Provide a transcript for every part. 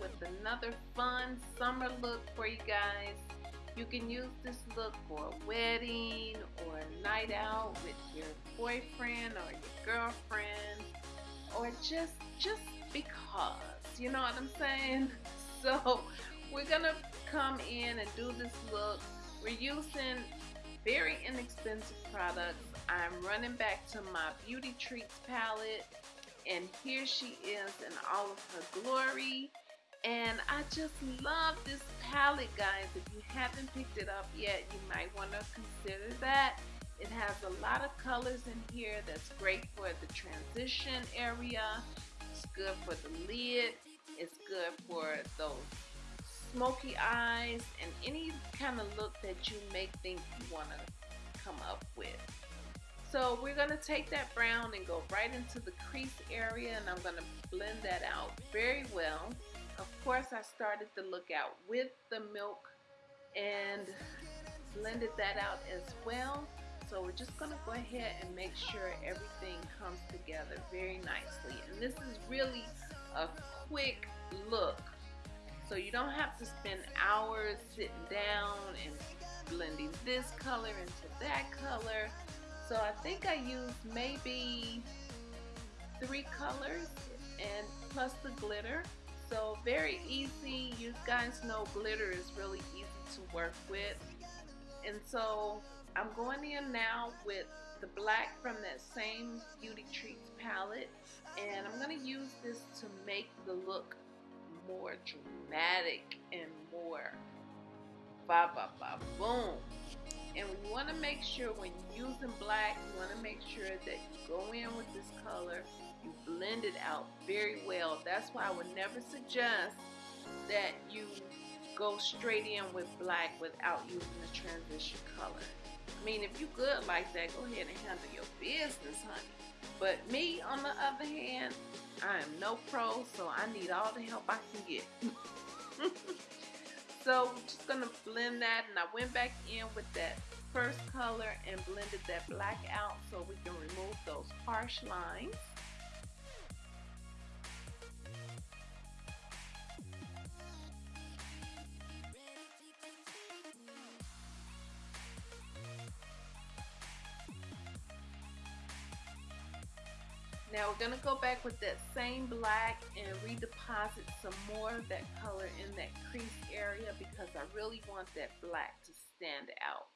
with another fun summer look for you guys. You can use this look for a wedding or a night out with your boyfriend or your girlfriend or just just because you know what I'm saying? So we're gonna come in and do this look. We're using very inexpensive products. I'm running back to my Beauty Treats palette and here she is in all of her glory and I just love this palette guys. If you haven't picked it up yet you might want to consider that. It has a lot of colors in here that's great for the transition area. It's good for the lid. It's good for those smoky eyes and any kind of look that you may think you want to come up with. So we're going to take that brown and go right into the crease area and I'm going to blend that out very well. Of course I started the look out with the milk and blended that out as well. So we're just to go ahead and make sure everything comes together very nicely. And this is really a quick look. So you don't have to spend hours sitting down and blending this color into that color. So I think I used maybe three colors and plus the glitter. So very easy. You guys know glitter is really easy to work with. And so I'm going in now with the black from that same Beauty Treats palette. And I'm going to use this to make the look more dramatic and more ba ba ba boom and we want to make sure when using black, you want to make sure that you go in with this color, you blend it out very well. That's why I would never suggest that you go straight in with black without using the transition color. I mean, if you good like that, go ahead and handle your business, honey. But me, on the other hand, I am no pro, so I need all the help I can get. So I'm just going to blend that and I went back in with that first color and blended that black out so we can remove those harsh lines. Now we're going to go back with that same black and redeposit some more of that color in that crease area because I really want that black to stand out.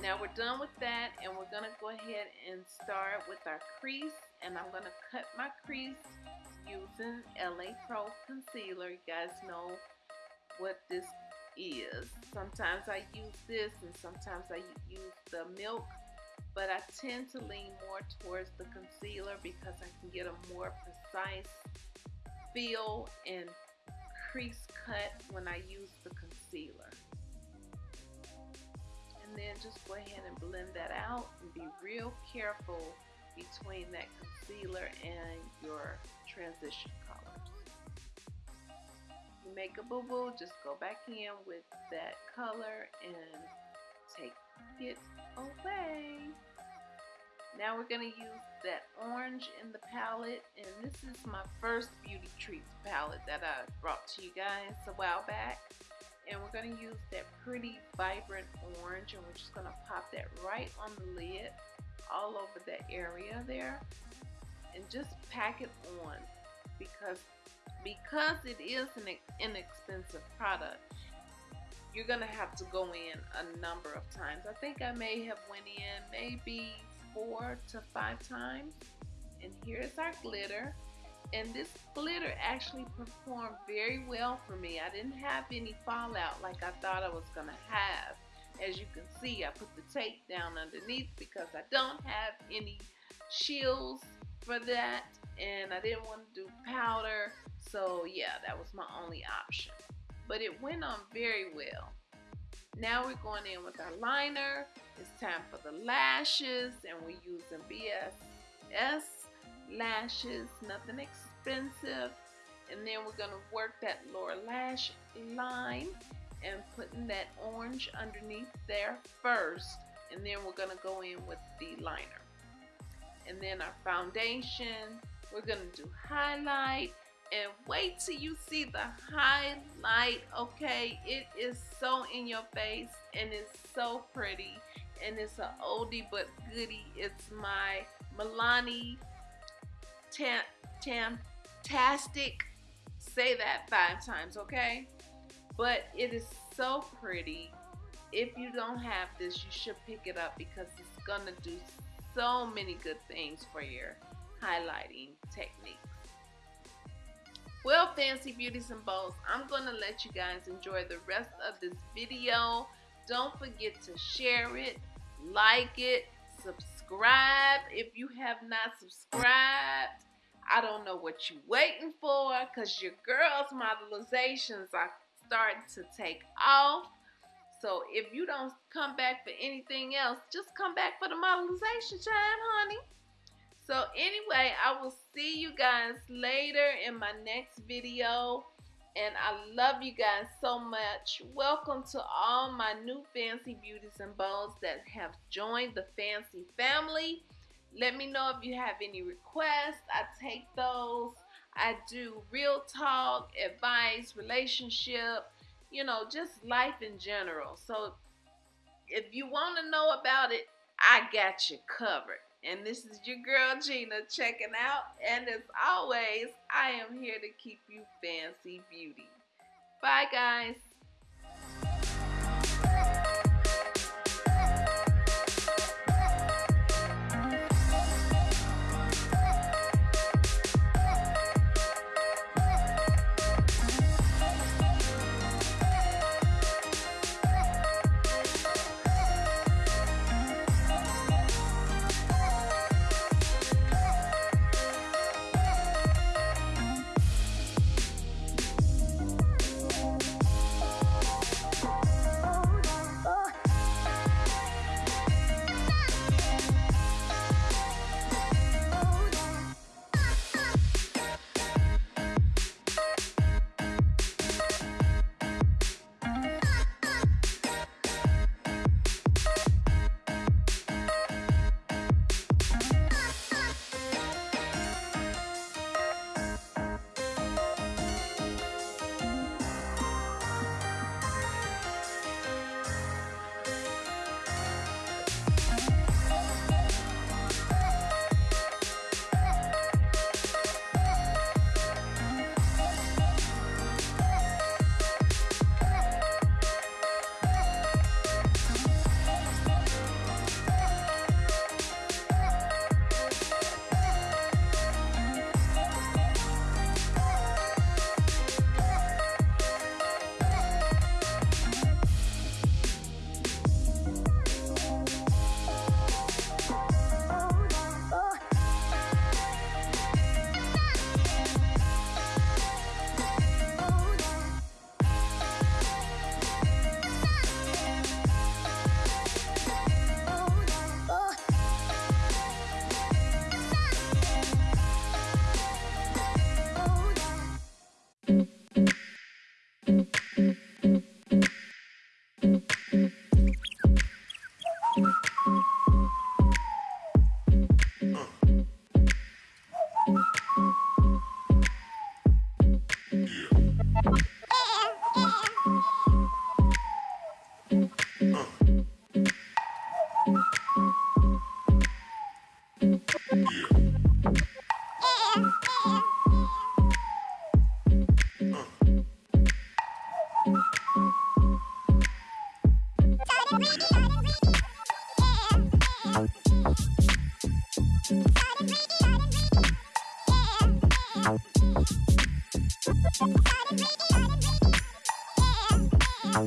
Now we're done with that and we're going to go ahead and start with our crease and I'm going to cut my crease using LA Pro Concealer. You guys know what this is. Sometimes I use this and sometimes I use the milk but I tend to lean more towards the concealer because I can get a more precise feel and crease cut when I use the concealer. And then just go ahead and blend that out and be real careful between that concealer and your transition colors. You make a boo-boo, just go back in with that color and it away. Now we're going to use that orange in the palette and this is my first Beauty Treats palette that I brought to you guys a while back and we're going to use that pretty vibrant orange and we're just going to pop that right on the lid all over that area there and just pack it on because because it is an inexpensive product you're gonna have to go in a number of times. I think I may have went in maybe four to five times. And here's our glitter. And this glitter actually performed very well for me. I didn't have any fallout like I thought I was gonna have. As you can see, I put the tape down underneath because I don't have any shields for that. And I didn't want to do powder. So yeah, that was my only option but it went on very well. Now we're going in with our liner. It's time for the lashes and we're using BSS lashes, nothing expensive. And then we're going to work that lower lash line and putting that orange underneath there first. And then we're going to go in with the liner. And then our foundation We're going to do highlight and wait till you see the highlight, okay? It is so in your face and it's so pretty and it's an oldie but goodie. It's my Milani Tam Tastic. Say that five times, okay? But it is so pretty. If you don't have this, you should pick it up because it's gonna do so many good things for your highlighting techniques. Well, Fancy Beauties and Bows, I'm going to let you guys enjoy the rest of this video. Don't forget to share it, like it, subscribe if you have not subscribed. I don't know what you're waiting for because your girl's modelizations are starting to take off. So if you don't come back for anything else, just come back for the modelization time, honey. So anyway, I will see you guys later in my next video. And I love you guys so much. Welcome to all my new Fancy Beauties and Bows that have joined the Fancy family. Let me know if you have any requests. I take those. I do real talk, advice, relationship, you know, just life in general. So if you want to know about it, I got you covered. And this is your girl Gina checking out. And as always, I am here to keep you fancy beauty. Bye, guys.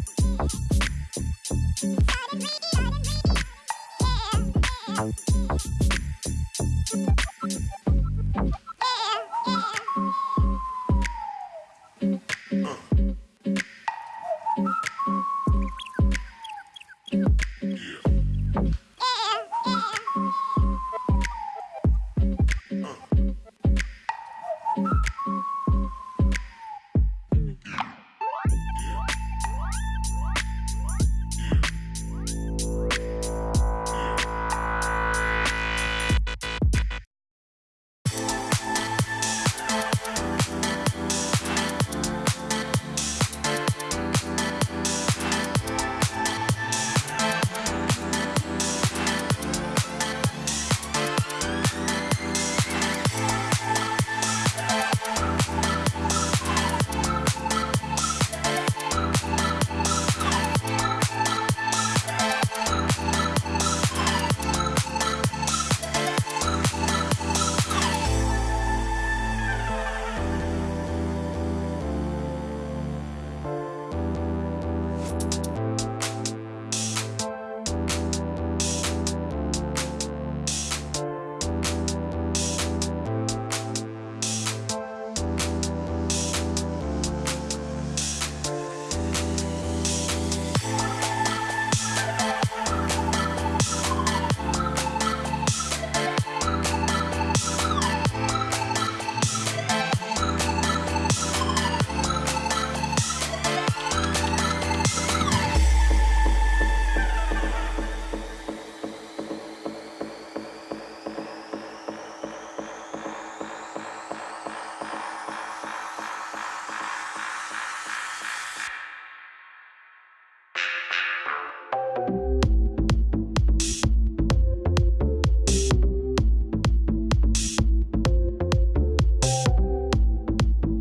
Thank